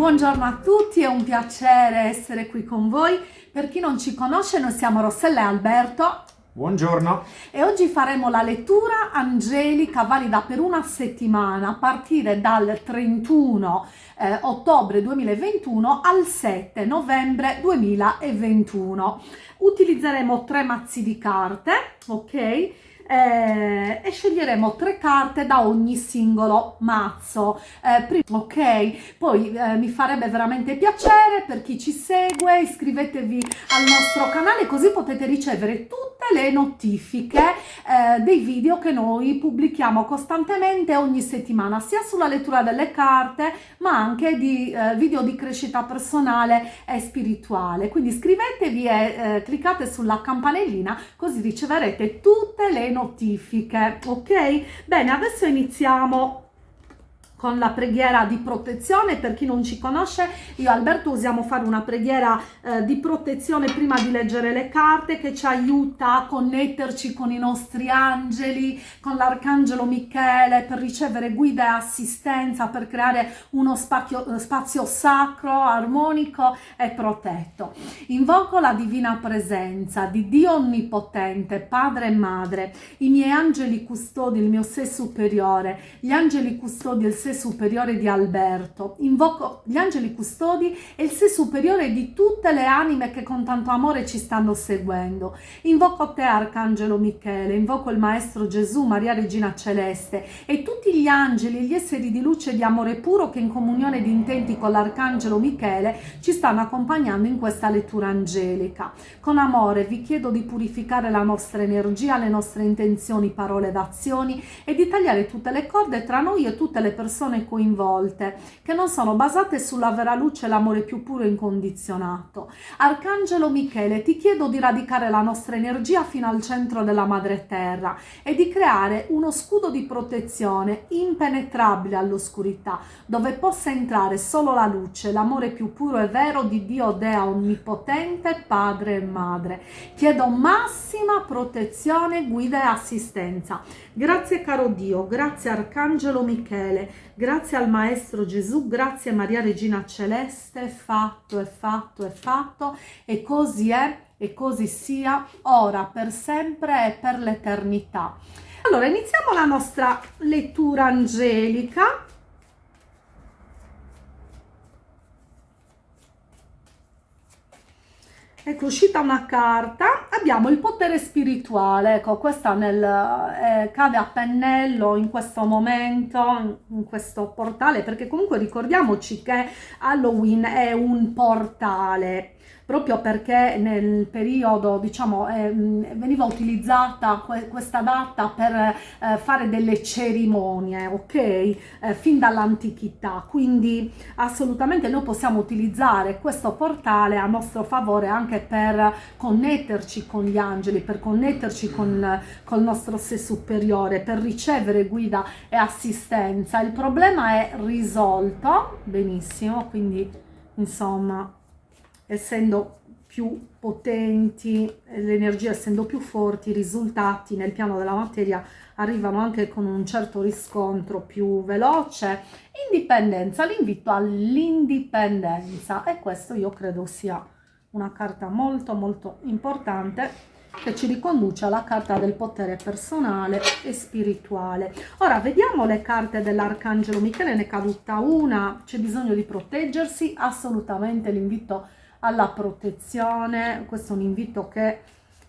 Buongiorno a tutti, è un piacere essere qui con voi. Per chi non ci conosce, noi siamo Rossella e Alberto. Buongiorno. E oggi faremo la lettura angelica valida per una settimana a partire dal 31 eh, ottobre 2021 al 7 novembre 2021. Utilizzeremo tre mazzi di carte, ok? Eh, e sceglieremo tre carte da ogni singolo mazzo. Eh, ok poi eh, mi farebbe veramente piacere per chi ci segue iscrivetevi al nostro canale così potete ricevere tutte le notifiche eh, dei video che noi pubblichiamo costantemente ogni settimana sia sulla lettura delle carte ma anche di eh, video di crescita personale e spirituale. Quindi iscrivetevi e eh, cliccate sulla campanellina così riceverete tutte le notifiche notifiche ok? Bene adesso iniziamo con la preghiera di protezione. Per chi non ci conosce io Alberto usiamo fare una preghiera eh, di protezione prima di leggere le carte che ci aiuta a connetterci con i nostri angeli con l'arcangelo Michele per ricevere guida e assistenza per creare uno spazio, spazio sacro armonico e protetto. Invoco la divina presenza di Dio onnipotente padre e madre i miei angeli custodi il mio sé superiore gli angeli custodi il sé sé superiore di Alberto, invoco gli angeli custodi e il sé superiore di tutte le anime che con tanto amore ci stanno seguendo. Invoco te, Arcangelo Michele, invoco il Maestro Gesù, Maria Regina Celeste e tutti gli angeli, gli esseri di luce e di amore puro che in comunione di intenti con l'Arcangelo Michele ci stanno accompagnando in questa lettura angelica. Con amore vi chiedo di purificare la nostra energia, le nostre intenzioni, parole ed azioni e di tagliare tutte le corde tra noi e tutte le persone persone coinvolte, che non sono basate sulla vera luce e l'amore più puro e incondizionato. Arcangelo Michele, ti chiedo di radicare la nostra energia fino al centro della madre terra e di creare uno scudo di protezione impenetrabile all'oscurità, dove possa entrare solo la luce, l'amore più puro e vero di Dio Dea Onnipotente, Padre e Madre. Chiedo massima protezione, guida e assistenza. Grazie caro Dio, grazie Arcangelo Michele, Grazie al Maestro Gesù, grazie Maria Regina Celeste, fatto, è fatto, è fatto, e così è, e così sia, ora, per sempre e per l'eternità. Allora, iniziamo la nostra lettura angelica. Ecco uscita una carta. Abbiamo il potere spirituale. Ecco questa nel, eh, cade a pennello in questo momento in questo portale perché comunque ricordiamoci che Halloween è un portale proprio perché nel periodo diciamo eh, veniva utilizzata que questa data per eh, fare delle cerimonie ok? Eh, fin dall'antichità. Quindi assolutamente noi possiamo utilizzare questo portale a nostro favore anche per connetterci con gli angeli per connetterci con col nostro sé superiore per ricevere guida e assistenza. Il problema è risolto benissimo quindi insomma essendo più potenti, le energie essendo più forti, i risultati nel piano della materia arrivano anche con un certo riscontro più veloce. Indipendenza, l'invito all'indipendenza e questo io credo sia una carta molto molto importante che ci riconduce alla carta del potere personale e spirituale. Ora vediamo le carte dell'Arcangelo Michele, ne è caduta una, c'è bisogno di proteggersi, assolutamente l'invito alla protezione, questo è un invito che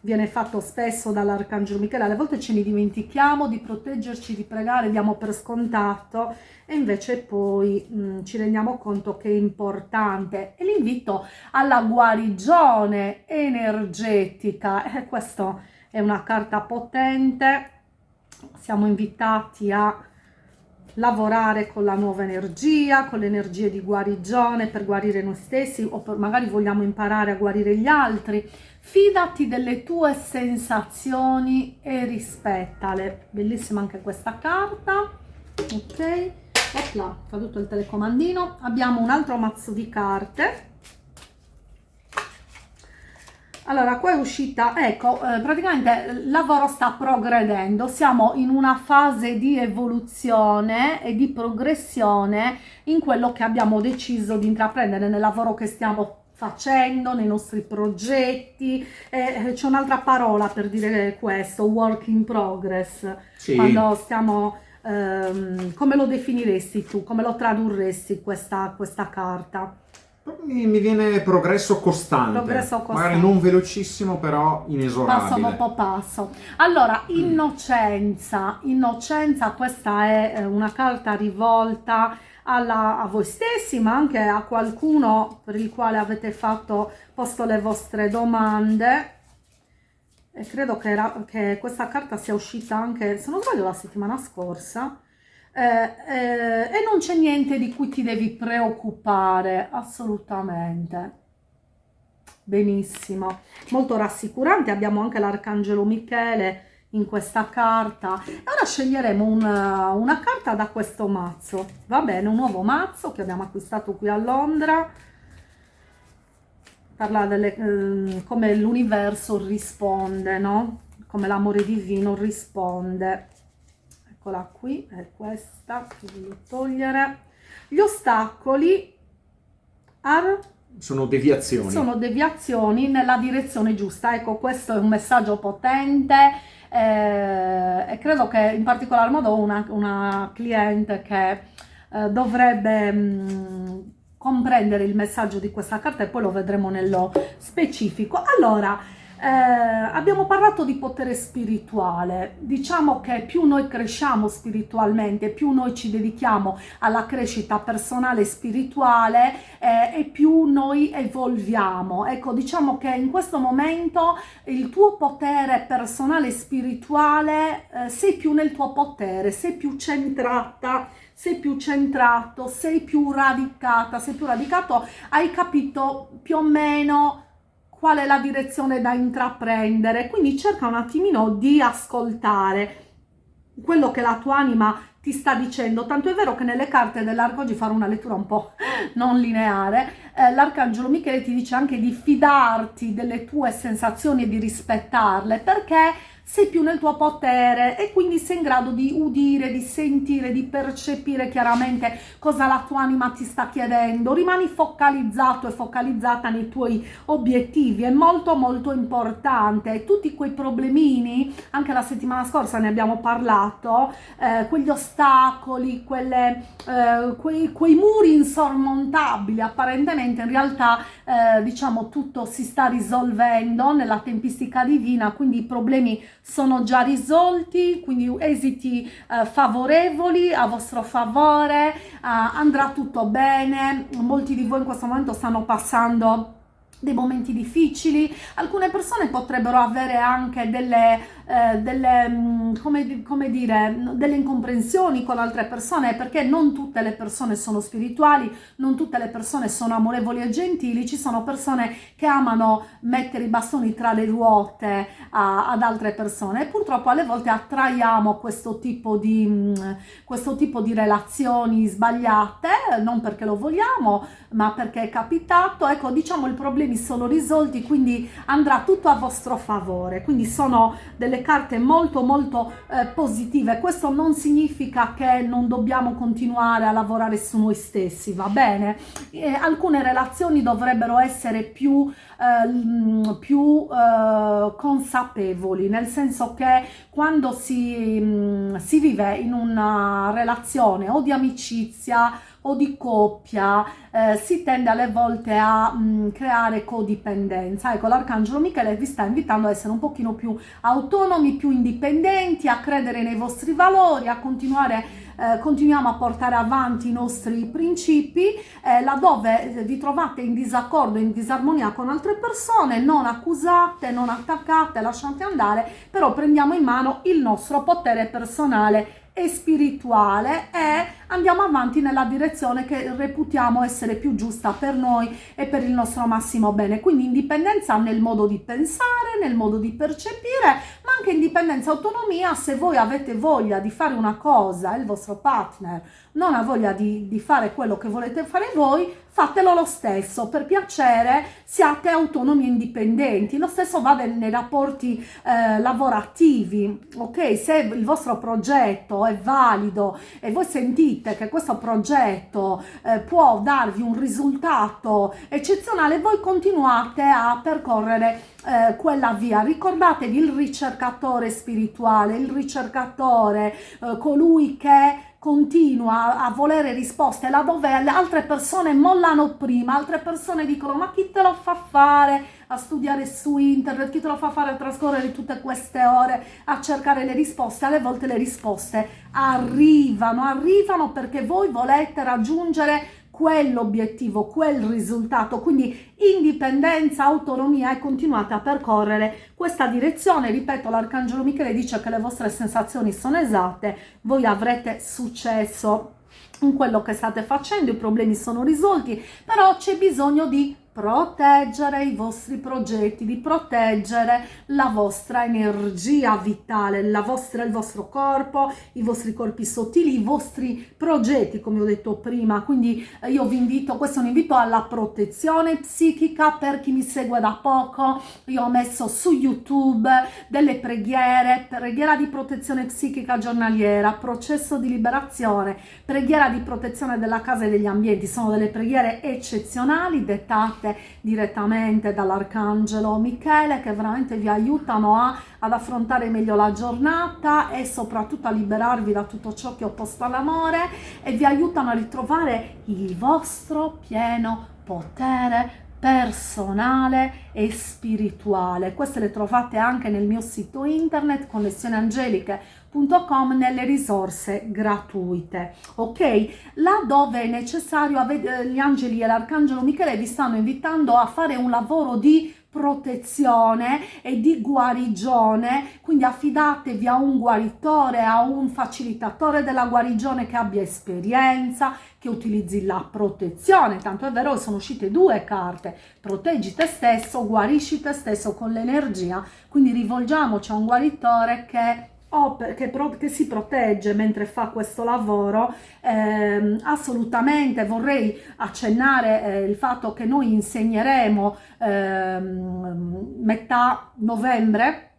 viene fatto spesso dall'Arcangelo Michele, alle volte ce ne dimentichiamo di proteggerci, di pregare, diamo per scontato e invece poi mh, mm, ci rendiamo conto che è importante. E l'invito alla guarigione energetica, eh, questa è una carta potente, siamo invitati a lavorare con la nuova energia, con le energie di guarigione per guarire noi stessi o magari vogliamo imparare a guarire gli altri. Fidati delle tue sensazioni e rispettale. Bellissima anche questa carta. Ok, opla, caduto il telecomandino. Abbiamo un altro mazzo di carte allora qua è uscita ecco eh, praticamente il lavoro sta progredendo siamo in una fase di evoluzione e di progressione in quello che abbiamo deciso di intraprendere nel lavoro che stiamo facendo nei nostri progetti eh, c'è un'altra parola per dire questo work in progress sì. quando stiamo ehm, come lo definiresti tu come lo tradurresti questa, questa carta mi, mi, viene progresso costante. progresso costante, magari non velocissimo, però inesorabile. Passo dopo passo. Allora, innocenza, innocenza, questa è eh, una carta rivolta alla, a voi stessi, ma anche a qualcuno per il quale avete fatto, posto le vostre domande. E credo che, era, che questa carta sia uscita anche, se non sbaglio, la settimana scorsa eh, eh, e non c'è niente di cui ti devi preoccupare, assolutamente. Benissimo, molto rassicurante, abbiamo anche l'Arcangelo Michele in questa carta. Ora sceglieremo una, una carta da questo mazzo, va bene, un nuovo mazzo che abbiamo acquistato qui a Londra, parla delle, eh, come l'universo risponde, no? Come l'amore divino risponde eccola qui è questa che voglio togliere. Gli ostacoli are sono deviazioni. Sono deviazioni nella direzione giusta. Ecco questo è un messaggio potente eh, e credo che in particolar modo una, una cliente che eh, dovrebbe mh, mm, comprendere il messaggio di questa carta e poi lo vedremo nello specifico. Allora eh, abbiamo parlato di potere spirituale, diciamo che più noi cresciamo spiritualmente, più noi ci dedichiamo alla crescita personale e spirituale eh, e più noi evolviamo. Ecco, diciamo che in questo momento il tuo potere personale e spirituale, eh, sei più nel tuo potere, sei più centrata sei più centrato, sei più radicata, sei più radicato, hai capito più o meno qual è la direzione da intraprendere, quindi cerca un attimino di ascoltare quello che la tua anima ti sta dicendo, tanto è vero che nelle carte dell'arco, oggi farò una lettura un po' non lineare, eh, l'arcangelo Michele ti dice anche di fidarti delle tue sensazioni e di rispettarle, perché sei più nel tuo potere e quindi sei in grado di udire, di sentire, di percepire chiaramente cosa la tua anima ti sta chiedendo. Rimani focalizzato e focalizzata nei tuoi obiettivi, è molto molto importante. Tutti quei problemini, anche la settimana scorsa ne abbiamo parlato, eh, quegli ostacoli, quelle, eh, quei, quei, muri insormontabili, apparentemente in realtà eh, diciamo tutto si sta risolvendo nella tempistica divina, quindi i problemi sono già risolti, quindi esiti eh, favorevoli a vostro favore, eh, andrà tutto bene, molti di voi in questo momento stanno passando dei momenti difficili, alcune persone potrebbero avere anche delle eh, delle, mm, come, come dire, delle incomprensioni con altre persone perché non tutte le persone sono spirituali, non tutte le persone sono amorevoli e gentili, ci sono persone che amano mettere i bastoni tra le ruote a, ad altre persone. E purtroppo alle volte attraiamo questo tipo di, mm, questo tipo di relazioni sbagliate, non perché lo vogliamo, ma perché è capitato, ecco diciamo i problemi sono risolti, quindi andrà tutto a vostro favore, quindi sono delle carte molto molto eh, positive. Questo non significa che non dobbiamo continuare a lavorare su noi stessi va bene? Eh, alcune relazioni dovrebbero essere più eh, più eh, consapevoli nel senso che quando si, mm, si vive in una relazione o di amicizia o di coppia eh, si tende alle volte a mh, mm, creare codipendenza. Ecco, l'Arcangelo Michele vi sta invitando a essere un pochino più autonomi, più indipendenti, a credere nei vostri valori, a continuare eh, continuiamo a portare avanti i nostri principi, eh, laddove vi trovate in disaccordo, in disarmonia con altre persone, non accusate, non attaccate, lasciate andare, però prendiamo in mano il nostro potere personale e spirituale e andiamo avanti nella direzione che reputiamo essere più giusta per noi e per il nostro massimo bene. Quindi indipendenza nel modo di pensare, nel modo di percepire, ma anche indipendenza autonomia se voi avete voglia di fare una cosa e il vostro partner non ha voglia di, di fare quello che volete fare voi, fatelo lo stesso, per piacere siate autonomi e indipendenti, lo stesso va nei rapporti eh, lavorativi, ok? Se il vostro progetto è valido e voi sentite che questo progetto eh, può darvi un risultato eccezionale, voi continuate a percorrere eh, quella via. Ricordatevi il ricercatore spirituale, il ricercatore, eh, colui che continua a volere risposte laddove altre persone mollano prima, altre persone dicono ma chi te lo fa fare a studiare su internet, chi te lo fa fare a trascorrere tutte queste ore a cercare le risposte, alle volte le risposte arrivano, arrivano perché voi volete raggiungere quell'obiettivo, quel risultato, quindi indipendenza, autonomia e continuate a percorrere questa direzione. Ripeto, l'Arcangelo Michele dice che le vostre sensazioni sono esatte, voi avrete successo in quello che state facendo, i problemi sono risolti, però c'è bisogno di proteggere i vostri progetti, di proteggere la vostra energia vitale, la vostra, il vostro corpo, i vostri corpi sottili, i vostri progetti, come ho detto prima. Quindi eh, io vi invito, questo è un invito alla protezione psichica per chi mi segue da poco. Io ho messo su YouTube delle preghiere, preghiera di protezione psichica giornaliera, processo di liberazione, preghiera di protezione della casa e degli ambienti. Sono delle preghiere eccezionali, dettate fatte direttamente dall'Arcangelo Michele che veramente vi aiutano a, ad affrontare meglio la giornata e soprattutto a liberarvi da tutto ciò che è opposto all'amore e vi aiutano a ritrovare il vostro pieno potere personale e spirituale. Queste le trovate anche nel mio sito internet connessioneangeliche.com nelle risorse gratuite. Ok? Là dove è necessario, gli angeli e l'arcangelo Michele vi stanno invitando a fare un lavoro di protezione e di guarigione, quindi affidatevi a un guaritore, a un facilitatore della guarigione che abbia esperienza, che utilizzi la protezione, tanto è vero che sono uscite due carte, proteggi te stesso, guarisci te stesso con l'energia, quindi rivolgiamoci a un guaritore che o che, che, si protegge mentre fa questo lavoro, eh, assolutamente vorrei accennare eh, il fatto che noi insegneremo eh, metà novembre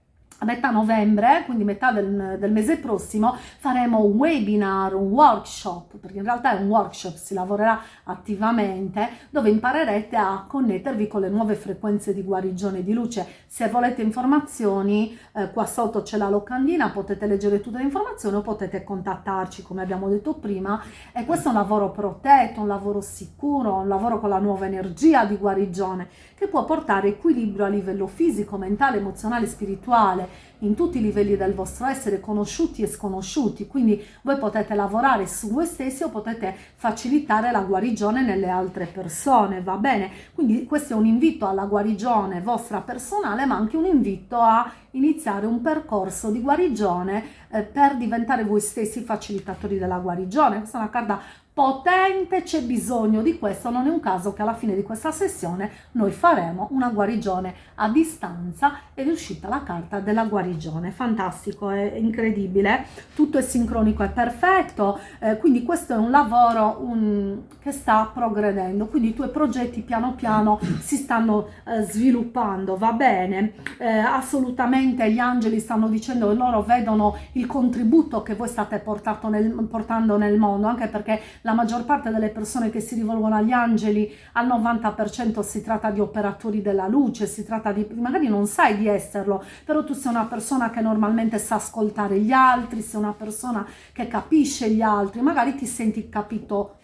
a metà novembre, quindi metà del, del, mese prossimo, faremo un webinar, un workshop, perché in realtà è un workshop, si lavorerà attivamente, dove imparerete a connettervi con le nuove frequenze di guarigione di luce. Se volete informazioni, eh, qua sotto c'è la locandina, potete leggere tutte le informazioni o potete contattarci, come abbiamo detto prima. E questo è un lavoro protetto, un lavoro sicuro, un lavoro con la nuova energia di guarigione, che può portare equilibrio a livello fisico, mentale, emozionale, spirituale, in tutti i livelli del vostro essere, conosciuti e sconosciuti, quindi voi potete lavorare su voi stessi o potete facilitare la guarigione nelle altre persone, va bene? Quindi questo è un invito alla guarigione vostra personale, ma anche un invito a iniziare un percorso di guarigione eh, per diventare voi stessi facilitatori della guarigione. Questa è una carta potente, c'è bisogno di questo, non è un caso che alla fine di questa sessione noi faremo una guarigione a distanza ed è uscita la carta della guarigione, fantastico, è incredibile, tutto è sincronico, è perfetto, eh, quindi questo è un lavoro un, che sta progredendo, quindi i tuoi progetti piano piano si stanno eh, sviluppando, va bene, eh, assolutamente gli angeli stanno dicendo che loro vedono il contributo che voi state nel, portando nel mondo, anche perché la maggior parte delle persone che si rivolgono agli angeli, al 90% si tratta di operatori della luce, si tratta di, magari non sai di esserlo, però tu sei una persona che normalmente sa ascoltare gli altri, sei una persona che capisce gli altri, magari ti senti capito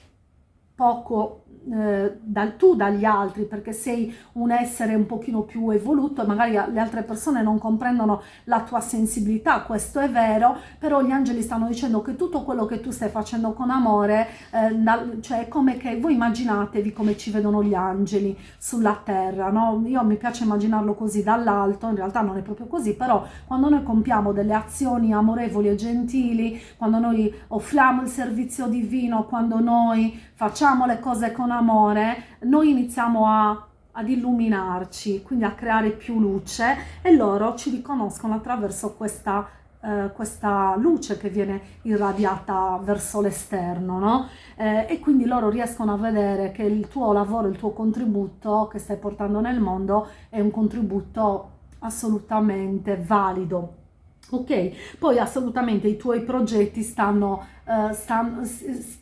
poco eh, dal, tu dagli altri perché sei un essere un pochino più evoluto e magari le altre persone non comprendono la tua sensibilità, questo è vero, però gli angeli stanno dicendo che tutto quello che tu stai facendo con amore, eh, cioè come che voi immaginatevi come ci vedono gli angeli sulla terra, no? Io mi piace immaginarlo così dall'alto, in realtà non è proprio così, però quando noi compiamo delle azioni amorevoli e gentili, quando noi offriamo il servizio divino, quando noi facciamo le cose con amore, noi iniziamo a ad illuminarci, quindi a creare più luce e loro ci riconoscono attraverso questa eh, questa luce che viene irradiata verso l'esterno, no? Eh, e quindi loro riescono a vedere che il tuo lavoro, il tuo contributo che stai portando nel mondo è un contributo assolutamente valido. Ok, poi assolutamente i tuoi progetti stanno, uh, stan,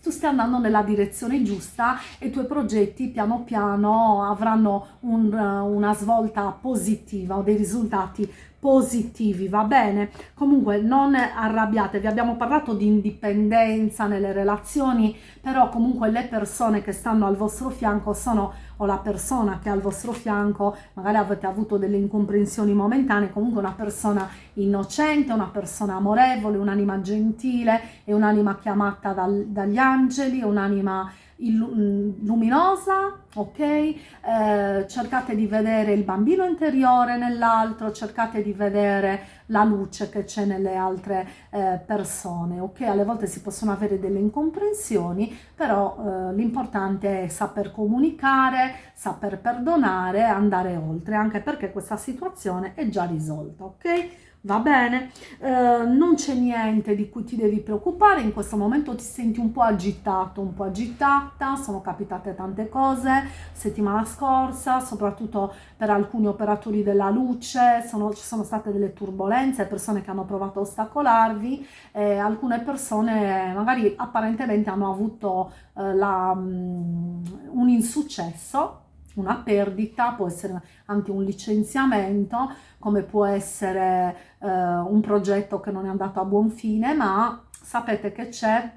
tu stai andando nella direzione giusta e i tuoi progetti piano piano avranno un, uh, una svolta positiva o dei risultati positivi, va bene? Comunque non arrabbiatevi, abbiamo parlato di indipendenza nelle relazioni, però comunque le persone che stanno al vostro fianco sono, o la persona che è al vostro fianco, magari avete avuto delle incomprensioni momentanee, comunque una persona innocente, una persona amorevole, un'anima gentile, è un'anima chiamata dal, dagli angeli, un'anima Mm, luminosa, ok? Eh, cercate di vedere il bambino interiore nell'altro, cercate di vedere la luce che c'è nelle altre eh, persone, ok? Alle volte si possono avere delle incomprensioni, però eh, l'importante è saper comunicare, saper perdonare, andare oltre, anche perché questa situazione è già risolta, ok? va bene? Eh, non c'è niente di cui ti devi preoccupare, in questo momento ti senti un po' agitato, un po' agitata, sono capitate tante cose settimana scorsa, soprattutto per alcuni operatori della luce, sono, ci sono state delle turbulenze, persone che hanno provato a ostacolarvi, eh, alcune persone magari apparentemente hanno avuto eh, la, um, un insuccesso, una perdita, può essere anche un licenziamento, come può essere eh, un progetto che non è andato a buon fine, ma sapete che c'è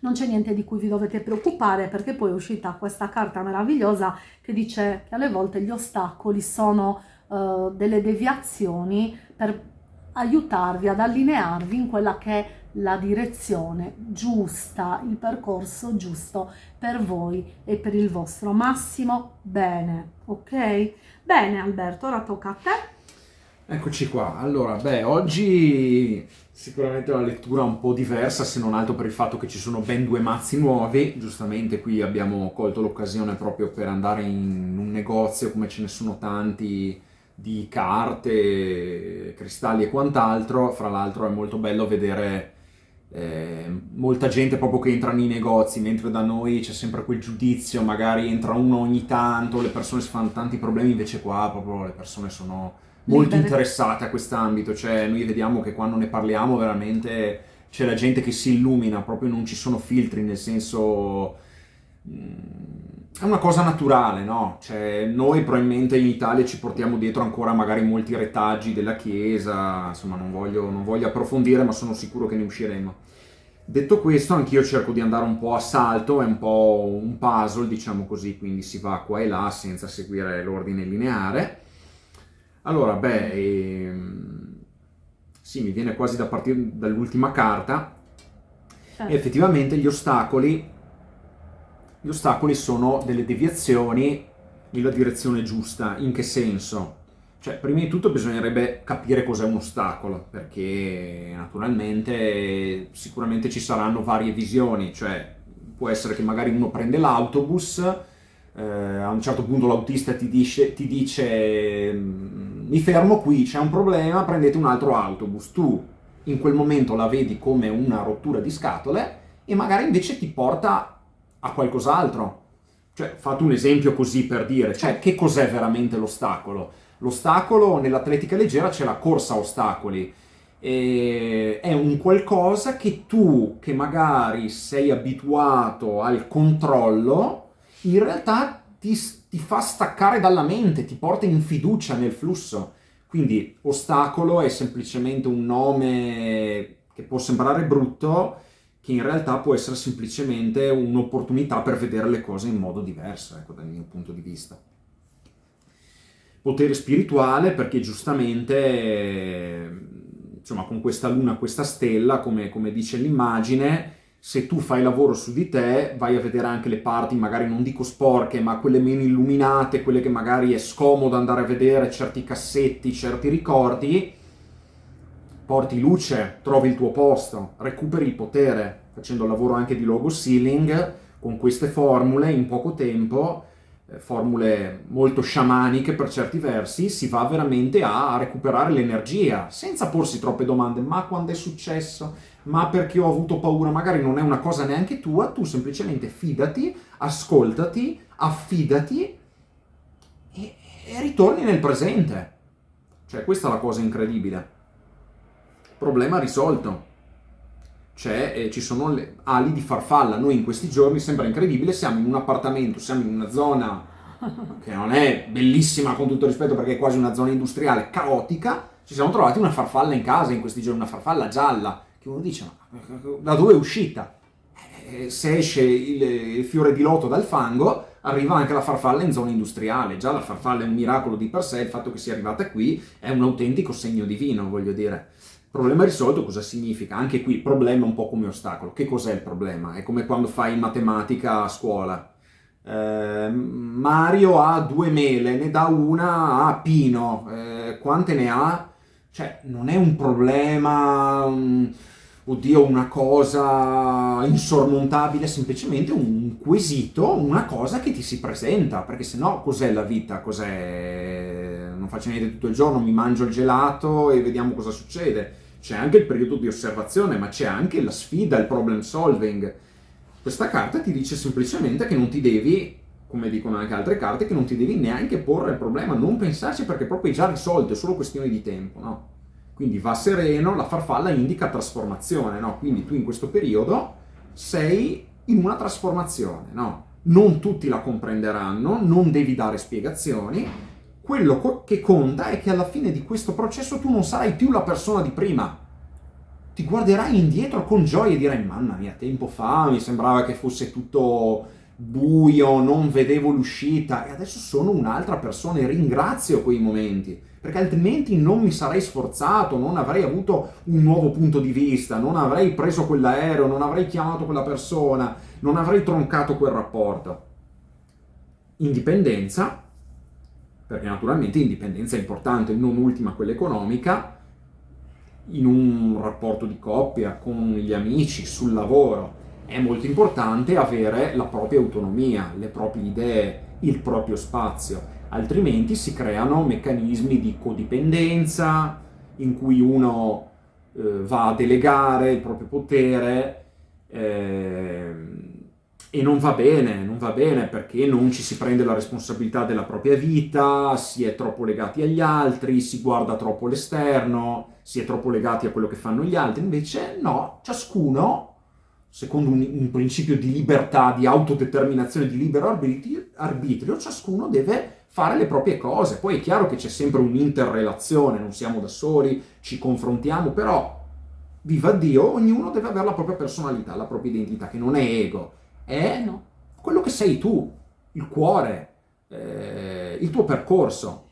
non c'è niente di cui vi dovete preoccupare perché poi è uscita questa carta meravigliosa che dice che alle volte gli ostacoli sono uh, delle deviazioni per aiutarvi ad allinearvi in quella che è la direzione giusta, il percorso giusto per voi e per il vostro massimo bene, ok? Bene Alberto, ora tocca a te. Eccoci qua, allora, beh, oggi sicuramente una lettura un po' diversa, se non altro per il fatto che ci sono ben due mazzi nuovi, giustamente qui abbiamo colto l'occasione proprio per andare in un negozio, come ce ne sono tanti, di carte, cristalli e quant'altro, fra l'altro è molto bello vedere eh, molta gente proprio che entra nei negozi, mentre da noi c'è sempre quel giudizio, magari entra uno ogni tanto, le persone si fanno tanti problemi, invece qua proprio le persone sono molto Libere. interessate a quest'ambito, cioè noi vediamo che quando ne parliamo veramente c'è la gente che si illumina, proprio non ci sono filtri, nel senso... Mm, è una cosa naturale, no? Cioè, noi probabilmente in Italia ci portiamo dietro ancora magari molti retaggi della Chiesa, insomma non voglio, non voglio approfondire, ma sono sicuro che ne usciremo. Detto questo, anch'io cerco di andare un po' a salto, è un po' un puzzle, diciamo così, quindi si va qua e là senza seguire l'ordine lineare. Allora, beh, ehm, sì, mi viene quasi da partire dall'ultima carta. Certo. Effettivamente gli ostacoli gli ostacoli sono delle deviazioni nella direzione giusta. In che senso? Cioè, prima di tutto bisognerebbe capire cos'è un ostacolo, perché naturalmente sicuramente ci saranno varie visioni, cioè può essere che magari uno prende l'autobus, eh, a un certo punto l'autista ti dice, ti dice mi fermo qui, c'è un problema, prendete un altro autobus. Tu in quel momento la vedi come una rottura di scatole e magari invece ti porta a qualcos'altro. Cioè, fate un esempio così per dire, cioè, che cos'è veramente l'ostacolo? L'ostacolo nell'atletica leggera c'è la corsa a ostacoli, è un qualcosa che tu, che magari sei abituato al controllo, in realtà ti, ti fa staccare dalla mente, ti porta in fiducia nel flusso. Quindi ostacolo è semplicemente un nome che può sembrare brutto, che in realtà può essere semplicemente un'opportunità per vedere le cose in modo diverso, ecco, dal mio punto di vista. Potere spirituale perché giustamente, insomma, con questa luna, questa stella, come, come dice l'immagine, se tu fai lavoro su di te, vai a vedere anche le parti, magari non dico sporche, ma quelle meno illuminate, quelle che magari è scomodo andare a vedere, certi cassetti, certi ricordi, porti luce, trovi il tuo posto, recuperi il potere, facendo il lavoro anche di logo sealing, con queste formule in poco tempo eh, formule molto sciamaniche per certi versi, si va veramente a recuperare l'energia, senza porsi troppe domande, ma quando è successo? Ma perché ho avuto paura? Magari non è una cosa neanche tua, tu semplicemente fidati, ascoltati, affidati e, e ritorni nel presente. Cioè, questa è la cosa incredibile. Problema risolto. Cioè, eh, ci sono le ali di farfalla. Noi in questi giorni, sembra incredibile, siamo in un appartamento, siamo in una zona che non è bellissima con tutto rispetto perché è quasi una zona industriale, caotica. Ci siamo trovati una farfalla in casa in questi giorni, una farfalla gialla, che uno dice, ma da dove è uscita? Eh, se esce il, il fiore di loto dal fango, arriva anche la farfalla in zona industriale. Già la farfalla è un miracolo di per sé, il fatto che sia arrivata qui è un autentico segno divino, voglio dire. Problema risolto cosa significa? Anche qui problema un po' come ostacolo. Che cos'è il problema? È come quando fai matematica a scuola. Eh, Mario ha due mele, ne dà una a Pino. Eh, quante ne ha? Cioè, non è un problema... Um, oddio, una cosa insormontabile, semplicemente un quesito, una cosa che ti si presenta, perché se no cos'è la vita? Cos'è? Non faccio niente tutto il giorno, mi mangio il gelato e vediamo cosa succede. C'è anche il periodo di osservazione, ma c'è anche la sfida, il problem solving. Questa carta ti dice semplicemente che non ti devi, come dicono anche altre carte, che non ti devi neanche porre il problema, non pensarci perché proprio è già risolto, è solo questione di tempo, no? Quindi va sereno, la farfalla indica trasformazione, no? Quindi tu in questo periodo sei in una trasformazione, no? Non tutti la comprenderanno, non devi dare spiegazioni, quello che conta è che alla fine di questo processo tu non sarai più la persona di prima. Ti guarderai indietro con gioia e dirai, mamma mia, tempo fa mi sembrava che fosse tutto buio, non vedevo l'uscita e adesso sono un'altra persona e ringrazio quei momenti perché altrimenti non mi sarei sforzato, non avrei avuto un nuovo punto di vista, non avrei preso quell'aereo, non avrei chiamato quella persona, non avrei troncato quel rapporto. Indipendenza, perché naturalmente indipendenza è importante, non ultima quella economica, in un rapporto di coppia, con gli amici, sul lavoro, è molto importante avere la propria autonomia, le proprie idee, il proprio spazio. Altrimenti si creano meccanismi di codipendenza in cui uno eh, va a delegare il proprio potere eh, e non va bene, non va bene perché non ci si prende la responsabilità della propria vita, si è troppo legati agli altri, si guarda troppo l'esterno, si è troppo legati a quello che fanno gli altri, invece no, ciascuno secondo un, un, principio di libertà, di autodeterminazione, di libero arbitrio, arbitrio, ciascuno deve fare le proprie cose. Poi è chiaro che c'è sempre un'interrelazione, non siamo da soli, ci confrontiamo, però, viva Dio, ognuno deve avere la propria personalità, la propria identità, che non è ego, è eh no. quello che sei tu, il cuore, eh, il tuo percorso.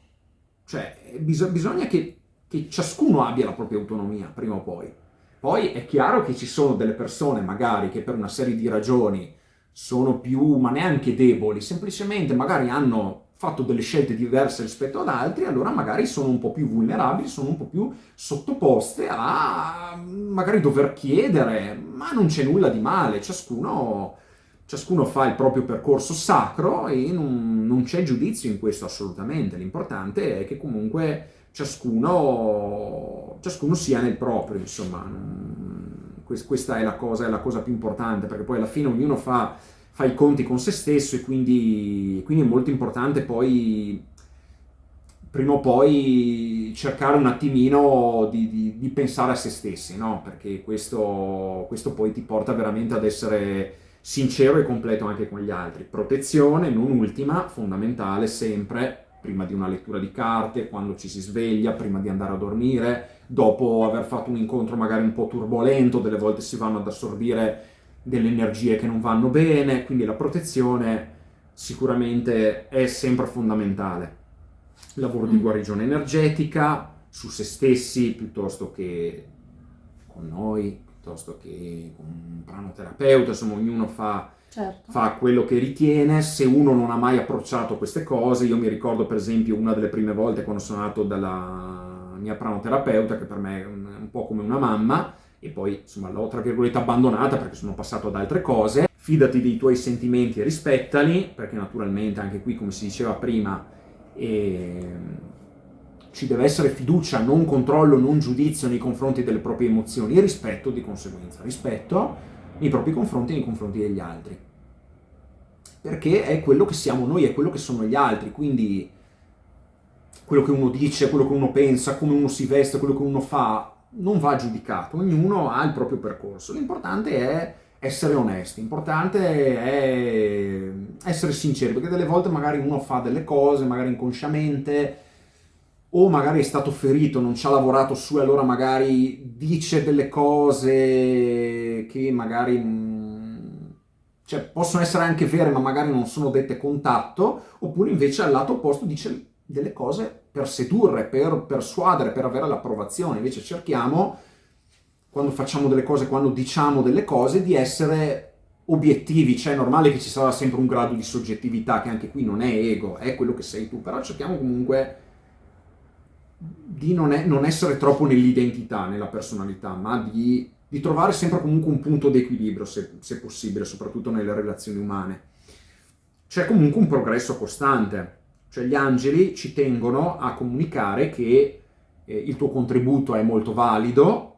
Cioè, bis- bisogna che, che ciascuno abbia la propria autonomia, prima o poi. Poi è chiaro che ci sono delle persone magari che per una serie di ragioni sono più, ma neanche deboli, semplicemente magari hanno fatto delle scelte diverse rispetto ad altri, allora magari sono un po' più vulnerabili, sono un po' più sottoposte a magari dover chiedere, ma non c'è nulla di male, ciascuno, ciascuno fa il proprio percorso sacro e non, non c'è giudizio in questo assolutamente, l'importante è che comunque ciascuno, ciascuno sia nel proprio, insomma, questa è la, cosa, è la cosa più importante, perché poi alla fine ognuno fa fa i conti con se stesso e quindi, quindi è molto importante poi prima o poi cercare un attimino di, di, di pensare a se stessi, no? Perché questo, questo poi ti porta veramente ad essere sincero e completo anche con gli altri. Protezione, non ultima, fondamentale sempre, prima di una lettura di carte, quando ci si sveglia, prima di andare a dormire, dopo aver fatto un incontro magari un po' turbolento, delle volte si vanno ad assorbire delle energie che non vanno bene, quindi la protezione sicuramente è sempre fondamentale. Lavoro di mm. guarigione energetica su se stessi piuttosto che con noi, piuttosto che un pranoterapeuta, insomma ognuno fa, certo. fa quello che ritiene. Se uno non ha mai approcciato queste cose, io mi ricordo per esempio una delle prime volte quando sono andato dalla mia pranoterapeuta, che per me è un, un po' come una mamma, e poi insomma l'ho tra virgolette abbandonata perché sono passato ad altre cose. fidati dei tuoi sentimenti e rispettali, perché naturalmente anche qui, come si diceva prima, eh, ci deve essere fiducia, non controllo, non giudizio nei confronti delle proprie emozioni e rispetto di conseguenza, rispetto nei propri confronti e nei confronti degli altri. Perché è quello che siamo noi, è quello che sono gli altri, quindi quello che uno dice, quello che uno pensa, come uno si veste, quello che uno fa, non va giudicato, ognuno ha il proprio percorso. L'importante è essere onesti, l'importante è essere sinceri, perché delle volte magari uno fa delle cose, magari inconsciamente, o magari è stato ferito, non ci ha lavorato su e allora magari dice delle cose che magari mm, cioè, possono essere anche vere ma magari non sono dette con tatto, oppure invece al lato opposto dice delle cose per sedurre, per persuadere, per avere l'approvazione. Invece cerchiamo, quando facciamo delle cose, quando diciamo delle cose, di essere obiettivi, cioè è normale che ci sarà sempre un grado di soggettività, che anche qui non è ego, è quello che sei tu, però cerchiamo comunque di non, è, non essere troppo nell'identità, nella personalità, ma di, di, trovare sempre comunque un punto di equilibrio, se, se possibile, soprattutto nelle relazioni umane. C'è comunque un progresso costante, cioè gli angeli ci tengono a comunicare che eh, il tuo contributo è molto valido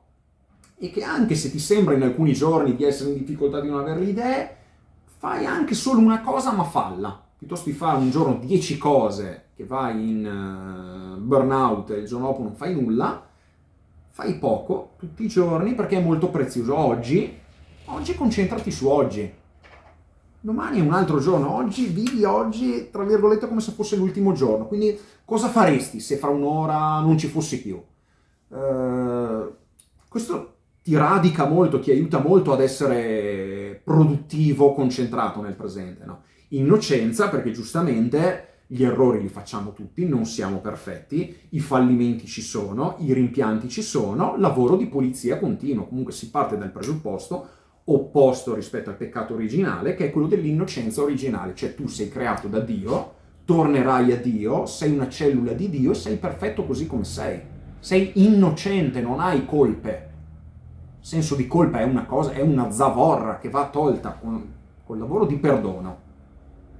e che anche se ti sembra in alcuni giorni di essere in difficoltà di non avere le idee, fai anche solo una cosa ma falla. Piuttosto di fare un giorno 10 cose che vai in uh, burnout e il giorno dopo non fai nulla, fai poco tutti i giorni perché è molto prezioso. Oggi, oggi concentrati su oggi domani è un altro giorno, oggi vivi oggi, tra virgolette, come se fosse l'ultimo giorno. Quindi cosa faresti se fra un'ora non ci fossi più? Uh, questo ti radica molto, ti aiuta molto ad essere produttivo, concentrato nel presente. No? Innocenza, perché giustamente gli errori li facciamo tutti, non siamo perfetti, i fallimenti ci sono, i rimpianti ci sono, lavoro di polizia continuo. Comunque si parte dal presupposto opposto rispetto al peccato originale, che è quello dell'innocenza originale, cioè tu sei creato da Dio, tornerai a Dio, sei una cellula di Dio e sei perfetto così come sei. Sei innocente, non hai colpe. Il senso di colpa è una cosa, è una zavorra che va tolta con, col lavoro di perdono.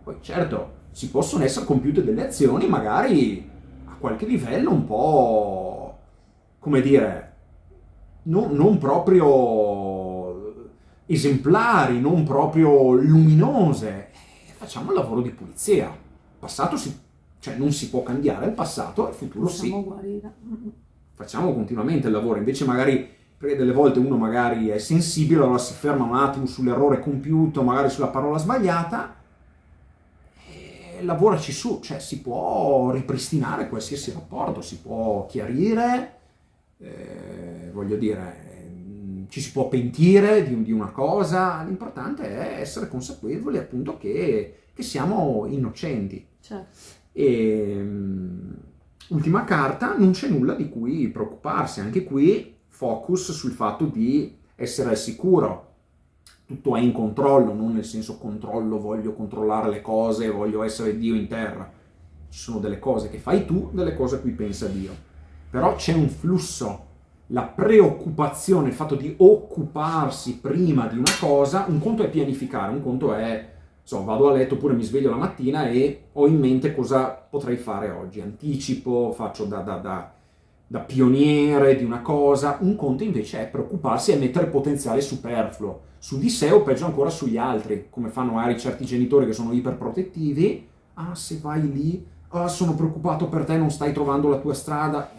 Poi certo, si possono essere compiute delle azioni magari a qualche livello un po', come dire, non, non proprio esemplari, non proprio luminose. Facciamo il lavoro di pulizia. Il passato si, cioè non si può cambiare il passato, il futuro Facciamo sì. guarire. Facciamo continuamente il lavoro, invece magari perché delle volte uno magari è sensibile, allora si ferma un attimo sull'errore compiuto, magari sulla parola sbagliata, e lavoraci su, cioè si può ripristinare qualsiasi rapporto, si può chiarire, eh, voglio dire, ci si può pentire di, di una cosa, l'importante è essere consapevoli appunto che, che siamo innocenti. Certo. E, um, ultima carta, non c'è nulla di cui preoccuparsi, anche qui focus sul fatto di essere al sicuro, tutto è in controllo, non nel senso controllo, voglio controllare le cose, voglio essere Dio in terra. Ci sono delle cose che fai tu, delle cose a cui pensa Dio. Però c'è un flusso la preoccupazione, il fatto di occuparsi prima di una cosa, un conto è pianificare, un conto è, so, vado a letto oppure mi sveglio la mattina e ho in mente cosa potrei fare oggi, anticipo, faccio da, da, da, da pioniere di una cosa, un conto invece è preoccuparsi e mettere potenziale superfluo. Su di sé o peggio ancora sugli altri, come fanno magari certi genitori che sono iperprotettivi, ah se vai lì, ah sono preoccupato per te, non stai trovando la tua strada,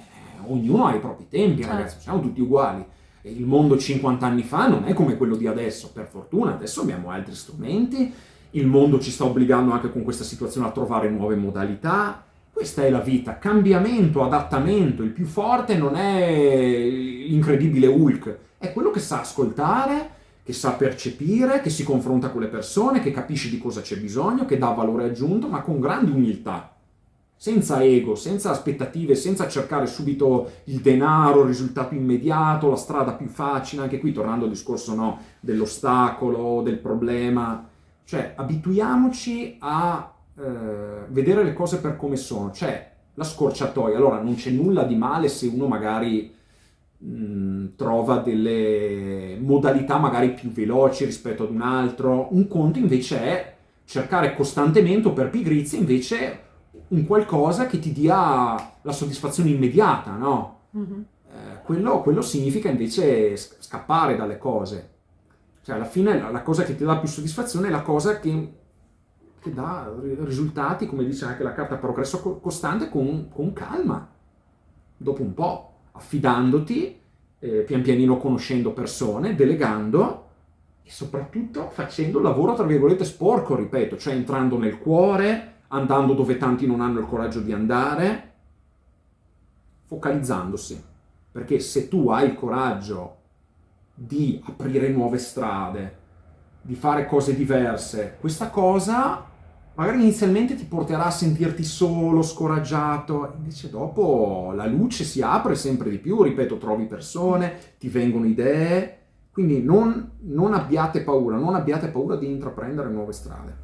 ognuno ha i propri tempi, certo. ragazzi, siamo tutti uguali. Il mondo 50 anni fa non è come quello di adesso, per fortuna, adesso abbiamo altri strumenti, il mondo ci sta obbligando anche con questa situazione a trovare nuove modalità, questa è la vita, cambiamento, adattamento, il più forte non è l'incredibile Hulk, è quello che sa ascoltare, che sa percepire, che si confronta con le persone, che capisce di cosa c'è bisogno, che dà valore aggiunto, ma con grande umiltà. Senza ego, senza aspettative, senza cercare subito il denaro, il risultato immediato, la strada più facile, anche qui tornando al discorso no, dell'ostacolo, del problema, cioè abituiamoci a eh, vedere le cose per come sono, cioè la scorciatoia, allora non c'è nulla di male se uno magari mh, trova delle modalità magari più veloci rispetto ad un altro. Un conto invece è cercare costantemente o per pigrizia invece un qualcosa che ti dia la soddisfazione immediata, no? Mm-hmm. Eh, quello, quello, significa invece scappare dalle cose. Cioè, alla fine la, cosa che ti dà più soddisfazione è la cosa che, che dà risultati, come dice anche la carta progresso costante, con, con calma, dopo un po', affidandoti, eh, pian pianino conoscendo persone, delegando e soprattutto facendo il lavoro, tra virgolette, sporco, ripeto, cioè entrando nel cuore, andando dove tanti non hanno il coraggio di andare, focalizzandosi. Perché se tu hai il coraggio di aprire nuove strade, di fare cose diverse, questa cosa magari inizialmente ti porterà a sentirti solo, scoraggiato, invece dopo la luce si apre sempre di più, ripeto, trovi persone, ti vengono idee, quindi non, non abbiate paura, non abbiate paura di intraprendere nuove strade,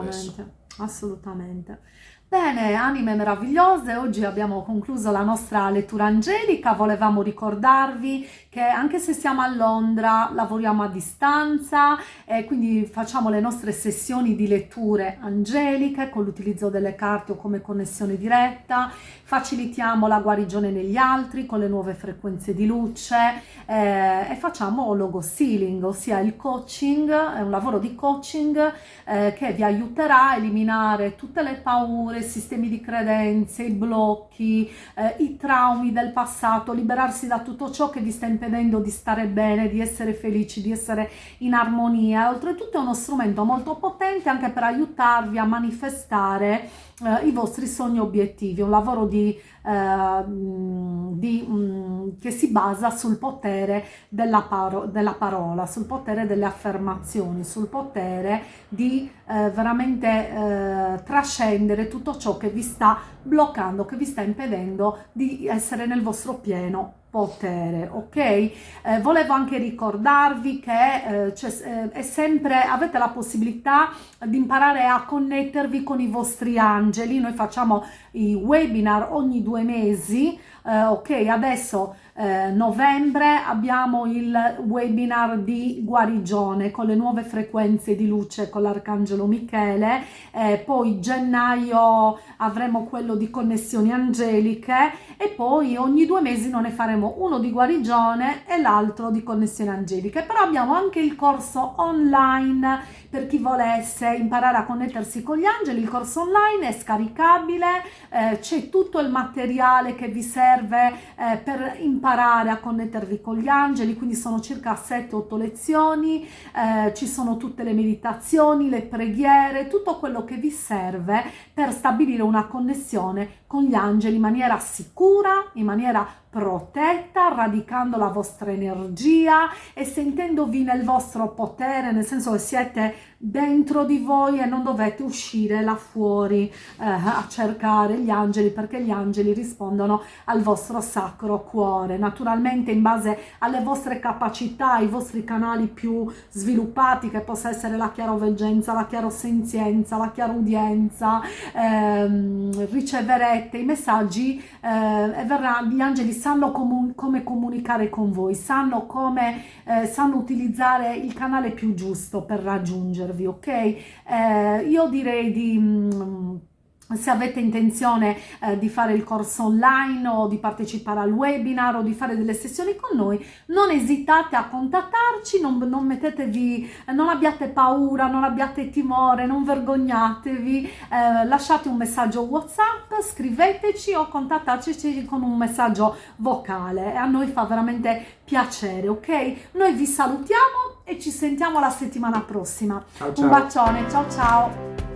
adesso. Assolutamente. Bene, anime meravigliose, oggi abbiamo concluso la nostra lettura angelica, volevamo ricordarvi che anche se siamo a Londra lavoriamo a distanza e quindi facciamo le nostre sessioni di letture angeliche con l'utilizzo delle carte o come connessione diretta, facilitiamo la guarigione negli altri con le nuove frequenze di luce eh, e facciamo logo sealing, ossia il coaching, è un lavoro di coaching eh, che vi aiuterà a eliminare tutte le paure paure, sistemi di credenze, i blocchi, eh, i traumi del passato, liberarsi da tutto ciò che vi sta impedendo di stare bene, di essere felici, di essere in armonia. Oltretutto è uno strumento molto potente anche per aiutarvi a manifestare eh, i vostri sogni obiettivi, un lavoro di, eh, di, mh, che si basa sul potere della, paro della, parola, sul potere delle affermazioni, sul potere di eh, veramente eh, trascendere tutto ciò che vi sta bloccando, che vi sta impedendo di essere nel vostro pieno potere, ok? Eh, volevo anche ricordarvi che eh, eh, è sempre, avete la possibilità di imparare a connettervi con i vostri angeli, noi facciamo i webinar ogni due mesi, eh, ok? Adesso eh, novembre abbiamo il webinar di guarigione con le nuove frequenze di luce con l'arcangelo Michele, eh, poi gennaio avremo quello di connessioni angeliche e poi ogni due mesi non ne faremo uno di guarigione e l'altro di connessioni angeliche, però abbiamo anche il corso online per chi volesse imparare a connettersi con gli angeli, il corso online è scaricabile, eh, c'è tutto il materiale che vi serve eh, per imparare imparare a connettervi con gli angeli, quindi sono circa 7-8 lezioni, eh, ci sono tutte le meditazioni, le preghiere, tutto quello che vi serve per stabilire una connessione con gli angeli in maniera sicura, in maniera protetta, radicando la vostra energia e sentendovi nel vostro potere, nel senso che siete dentro di voi e non dovete uscire là fuori eh, a cercare gli angeli perché gli angeli rispondono al vostro sacro cuore. Naturalmente in base alle vostre capacità, ai vostri canali più sviluppati che possa essere la chiaroveggenza, la chiarosenzienza, la chiarudienza, ehm, riceverete i messaggi eh, verrà, gli angeli sanno comun come comunicare con voi, sanno come eh, sanno utilizzare il canale più giusto per raggiungervi, ok? Eh, io direi di... Mm, se avete intenzione eh, di fare il corso online o di partecipare al webinar o di fare delle sessioni con noi, non esitate a contattarci, non, non mettetevi, non abbiate paura, non abbiate timore, non vergognatevi, eh, lasciate un messaggio WhatsApp, scriveteci o contattateci con un messaggio vocale e a noi fa veramente piacere, ok? Noi vi salutiamo e ci sentiamo la settimana prossima. Ciao, ciao. Un bacione, ciao ciao!